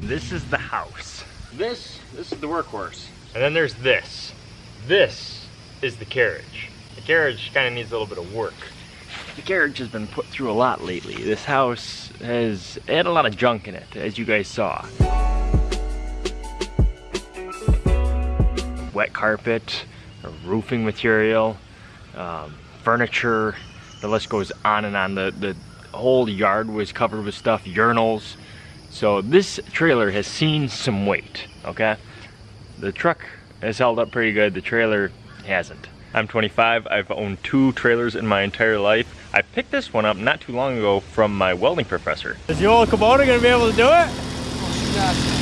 This is the house. This, this is the workhorse. And then there's this. This is the carriage. The carriage kind of needs a little bit of work. The carriage has been put through a lot lately. This house has had a lot of junk in it, as you guys saw. Wet carpet, roofing material, um, furniture, the list goes on and on. The, the whole yard was covered with stuff, urinals. So this trailer has seen some weight, okay? The truck has held up pretty good, the trailer hasn't. I'm 25, I've owned two trailers in my entire life. I picked this one up not too long ago from my welding professor. Is the old Kubota gonna be able to do it?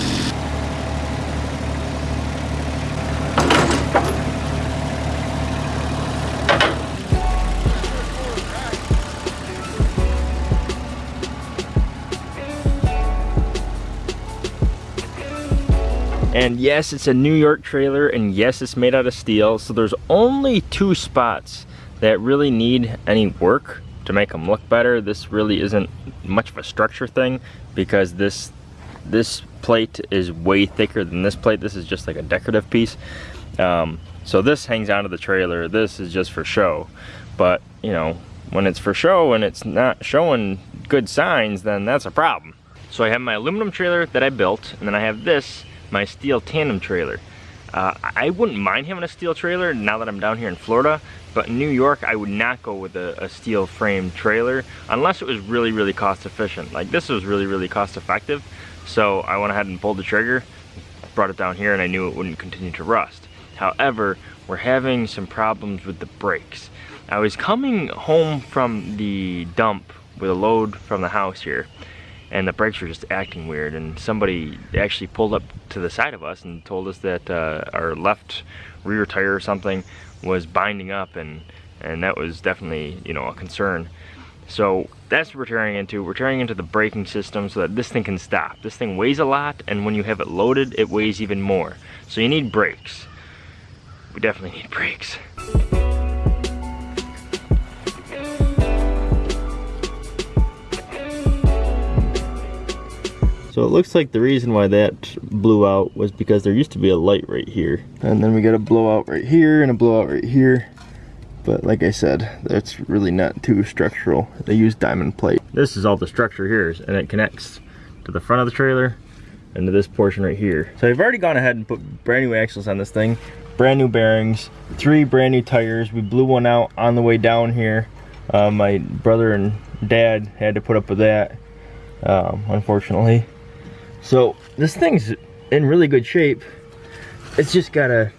And yes, it's a New York trailer, and yes, it's made out of steel, so there's only two spots that really need any work to make them look better. This really isn't much of a structure thing because this this plate is way thicker than this plate. This is just like a decorative piece. Um, so this hangs onto the trailer. This is just for show. But, you know, when it's for show and it's not showing good signs, then that's a problem. So I have my aluminum trailer that I built, and then I have this my steel tandem trailer. Uh, I wouldn't mind having a steel trailer now that I'm down here in Florida, but in New York, I would not go with a, a, steel frame trailer unless it was really, really cost efficient. Like this was really, really cost effective. So I went ahead and pulled the trigger, brought it down here, and I knew it wouldn't continue to rust. However, we're having some problems with the brakes. I was coming home from the dump with a load from the house here, and the brakes were just acting weird and somebody actually pulled up to the side of us and told us that uh, our left rear tire or something was binding up and and that was definitely you know a concern. So that's what we're tearing into. We're tearing into the braking system so that this thing can stop. This thing weighs a lot and when you have it loaded it weighs even more. So you need brakes. We definitely need brakes So it looks like the reason why that blew out was because there used to be a light right here. And then we got a blowout right here and a blowout right here. But like I said, that's really not too structural. They use diamond plate. This is all the structure here and it connects to the front of the trailer and to this portion right here. So I've already gone ahead and put brand new axles on this thing, brand new bearings, three brand new tires. We blew one out on the way down here. Uh, my brother and dad had to put up with that, um, unfortunately. So this thing's in really good shape. It's just gotta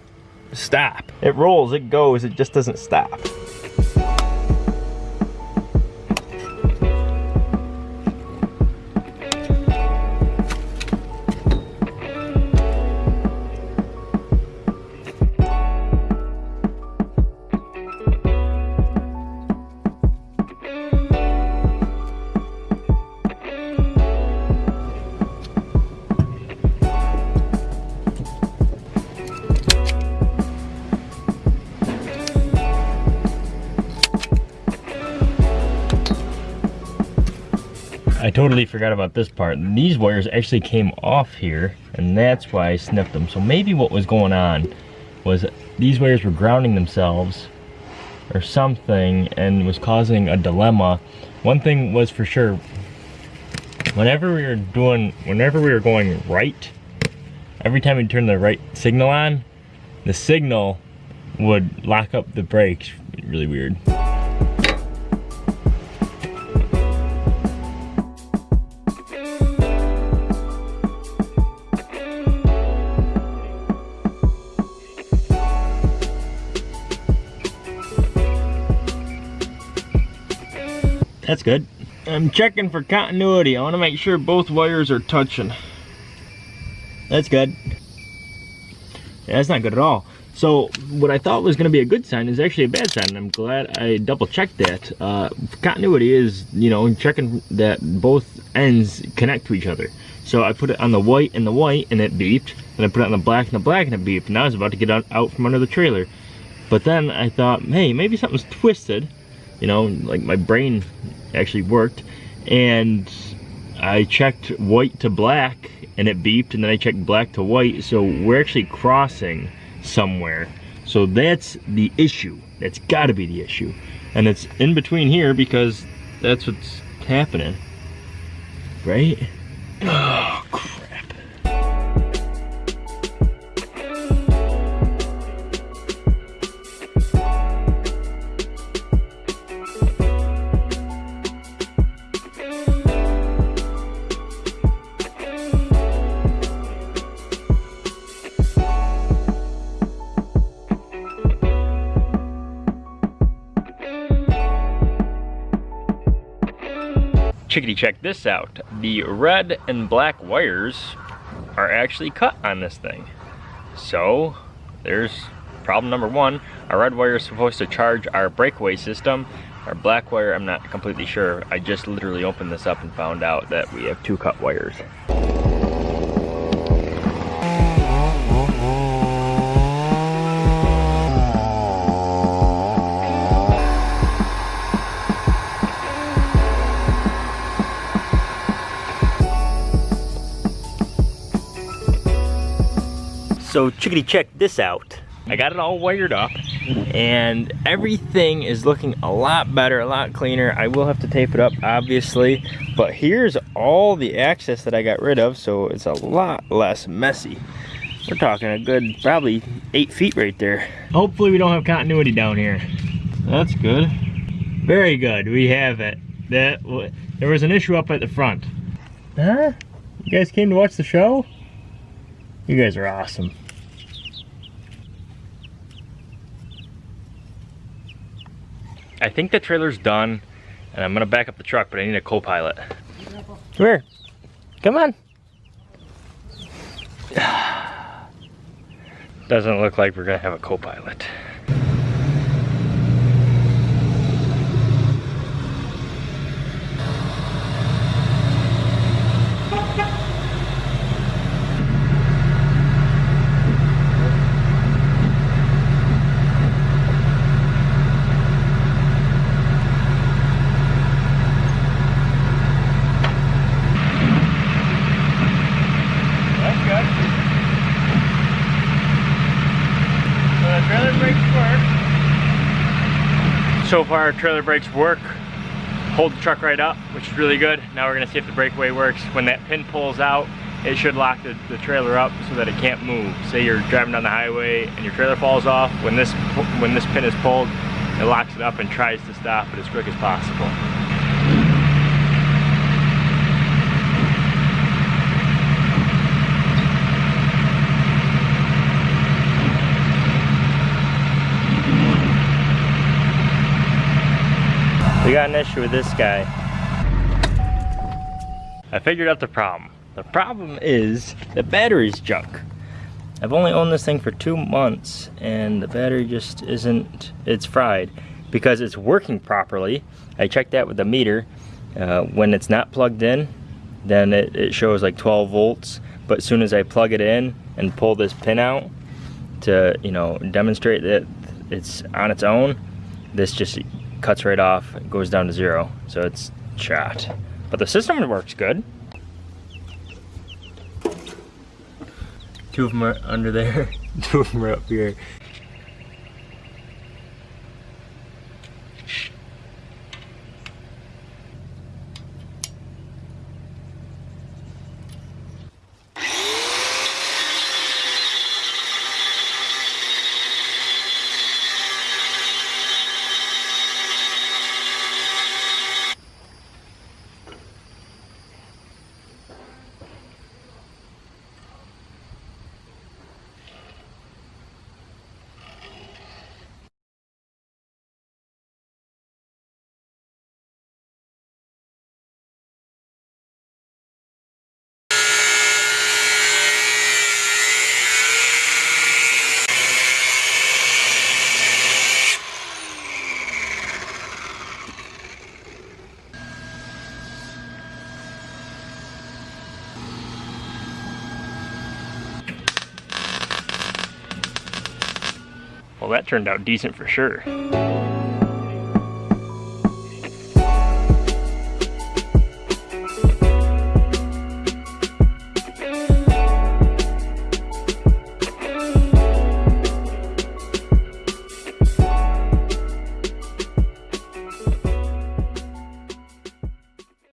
stop. It rolls, it goes, it just doesn't stop. I totally forgot about this part. These wires actually came off here, and that's why I snipped them. So maybe what was going on was these wires were grounding themselves or something and was causing a dilemma. One thing was for sure, whenever we were doing, whenever we were going right, every time we turned the right signal on, the signal would lock up the brakes. Really weird. That's good. I'm checking for continuity. I want to make sure both wires are touching. That's good. Yeah, that's not good at all. So what I thought was going to be a good sign is actually a bad sign. And I'm glad I double checked that. Uh, continuity is, you know, checking that both ends connect to each other. So I put it on the white and the white and it beeped. And I put it on the black and the black and it beeped. And I was about to get out, out from under the trailer. But then I thought, hey, maybe something's twisted. You know, like my brain actually worked and I checked white to black and it beeped and then I checked black to white. So we're actually crossing somewhere. So that's the issue. That's gotta be the issue. And it's in between here because that's what's happening. Right? Oh, check this out. The red and black wires are actually cut on this thing. So there's problem number one. Our red wire is supposed to charge our breakaway system. Our black wire, I'm not completely sure. I just literally opened this up and found out that we have two cut wires. So chickadee check this out. I got it all wired up and everything is looking a lot better, a lot cleaner. I will have to tape it up obviously, but here's all the access that I got rid of so it's a lot less messy. We're talking a good probably eight feet right there. Hopefully we don't have continuity down here. That's good. Very good, we have it. That There was an issue up at the front. Huh? You guys came to watch the show? You guys are awesome. I think the trailer's done and I'm gonna back up the truck, but I need a co-pilot. Come here. Come on. Doesn't look like we're gonna have a co-pilot. So far our trailer brakes work, hold the truck right up, which is really good. Now we're gonna see if the breakaway works. When that pin pulls out, it should lock the, the trailer up so that it can't move. Say you're driving down the highway and your trailer falls off, when this, when this pin is pulled, it locks it up and tries to stop it as quick as possible. We got an issue with this guy. I figured out the problem. The problem is the battery's junk. I've only owned this thing for two months and the battery just isn't, it's fried because it's working properly. I checked that with the meter. Uh, when it's not plugged in, then it, it shows like 12 volts. But as soon as I plug it in and pull this pin out to, you know, demonstrate that it's on its own, this just cuts right off, it goes down to zero. So it's shot. But the system works good. Two of them are under there, two of them are up here. Turned out decent for sure.